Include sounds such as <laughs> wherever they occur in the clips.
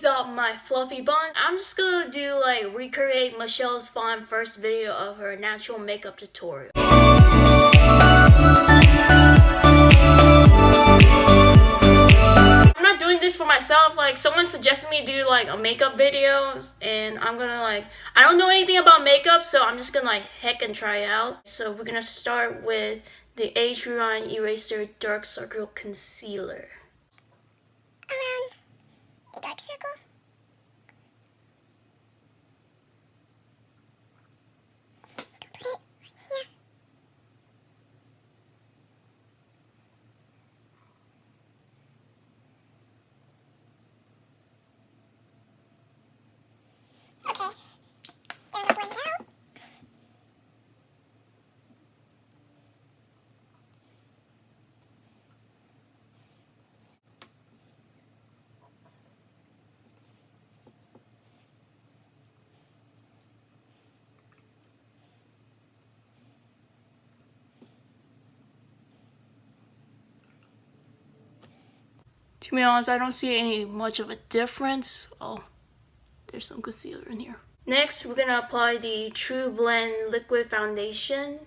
use up my fluffy buns. I'm just gonna do like recreate Michelle's Phan first video of her natural makeup tutorial. I'm not doing this for myself. Like someone suggested me do like a makeup videos and I'm gonna like, I don't know anything about makeup so I'm just gonna like heck and try out. So we're gonna start with the Age Eraser Dark Circle Concealer. Circle. Put it right here. Okay. Then I'm gonna blend it out. To be honest, I don't see any much of a difference. Oh, there's some concealer in here. Next, we're gonna apply the True Blend Liquid Foundation.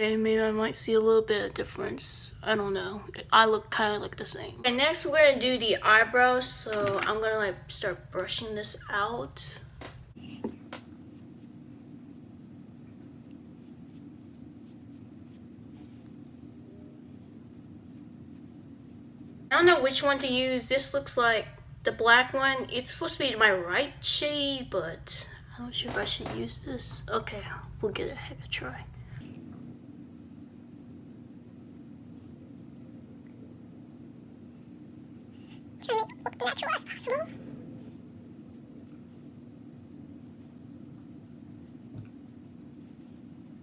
To maybe I might see a little bit of difference. I don't know. I look kind of like the same. And next we're gonna do the eyebrows. So I'm gonna like start brushing this out. I don't know which one to use. This looks like the black one. It's supposed to be my right shade, but I'm not sure if I should use this. Okay, we'll get a heck of a try. Try to make it look natural as possible.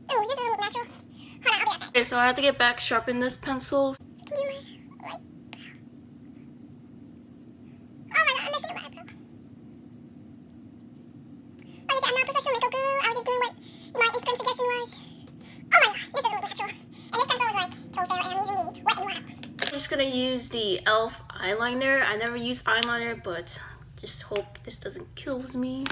Oh, this doesn't look natural. Hold on, I'll be right back. Okay, so I have to get back, sharpen this pencil. Give me my right brow. Oh my god, I'm missing a right brow. Like I said, I'm not a professional makeup guru. I was just doing what my Instagram suggestion was. Oh my god, this doesn't natural. And this pencil is like toe fair, and I'm using the wet and wild. I'm just gonna use the e.l.f. eyeliner. I never use eyeliner, but just hope this doesn't kill me.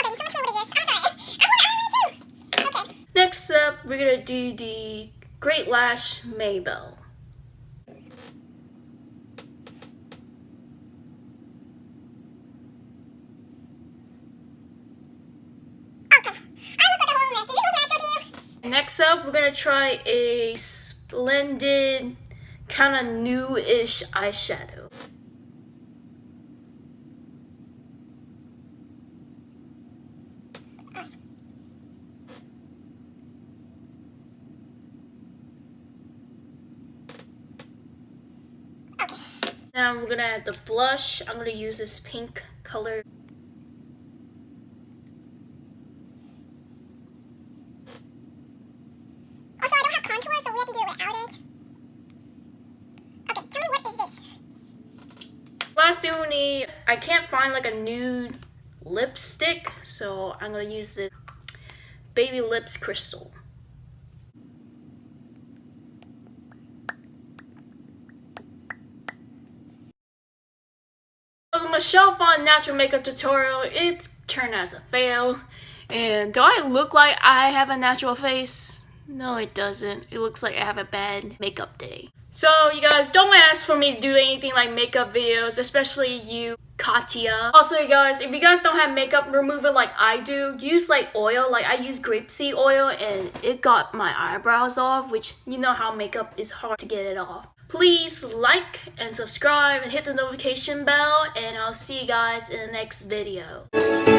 Okay, so much more <laughs> this? I'm sorry. I want eyeliner too. Okay. Next up, we're gonna do the Great Lash Maybell. Okay. I look like a whole mess. Does this look natural to you? Next up, we're gonna try a splendid, kind of new-ish eyeshadow. Now we're gonna add the blush. I'm gonna use this pink color. Also, I don't have contour, so to do it without it. Okay, tell me what is this? Last thing we need, I can't find like a nude lipstick, so I'm gonna use the Baby Lips Crystal. The Michelle Phan natural makeup tutorial, it's turned as a fail. And do I look like I have a natural face? No, it doesn't. It looks like I have a bad makeup day. So you guys, don't ask for me to do anything like makeup videos, especially you, Katya. Also, you guys, if you guys don't have makeup remover like I do, use like oil. Like I use grapeseed oil and it got my eyebrows off, which you know how makeup is hard to get it off. Please like and subscribe and hit the notification bell and I'll see you guys in the next video.